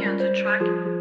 can't attract